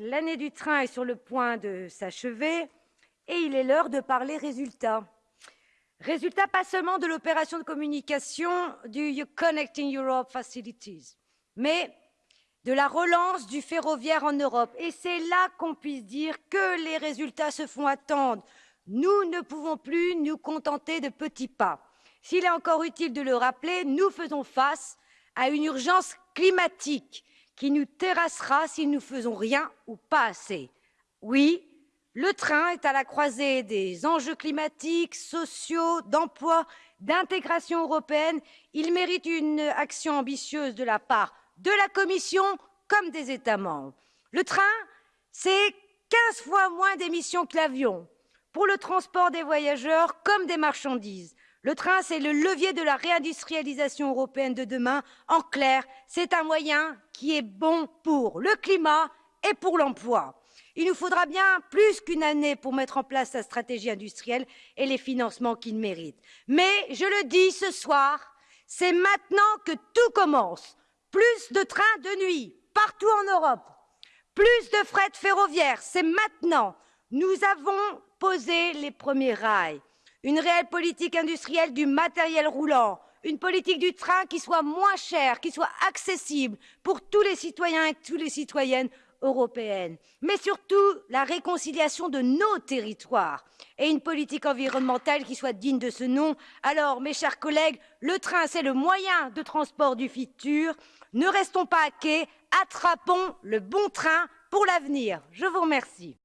l'année du train est sur le point de s'achever et il est l'heure de parler résultats. Résultat pas seulement de l'opération de communication du Connecting Europe Facilities, mais de la relance du ferroviaire en Europe. Et c'est là qu'on puisse dire que les résultats se font attendre. Nous ne pouvons plus nous contenter de petits pas. S'il est encore utile de le rappeler, nous faisons face à une urgence climatique qui nous terrassera si nous ne faisons rien ou pas assez. Oui, le train est à la croisée des enjeux climatiques, sociaux, d'emploi, d'intégration européenne. Il mérite une action ambitieuse de la part de la Commission comme des États membres. Le train, c'est 15 fois moins d'émissions que l'avion pour le transport des voyageurs comme des marchandises. Le train, c'est le levier de la réindustrialisation européenne de demain. En clair, c'est un moyen qui est bon pour le climat et pour l'emploi. Il nous faudra bien plus qu'une année pour mettre en place la stratégie industrielle et les financements qu'il mérite. Mais, je le dis ce soir, c'est maintenant que tout commence. Plus de trains de nuit partout en Europe, plus de fret ferroviaire, c'est maintenant. Nous avons posé les premiers rails. Une réelle politique industrielle du matériel roulant, une politique du train qui soit moins chère, qui soit accessible pour tous les citoyens et toutes les citoyennes européennes, mais surtout la réconciliation de nos territoires et une politique environnementale qui soit digne de ce nom. Alors, mes chers collègues, le train, c'est le moyen de transport du futur. Ne restons pas à quai, attrapons le bon train pour l'avenir. Je vous remercie.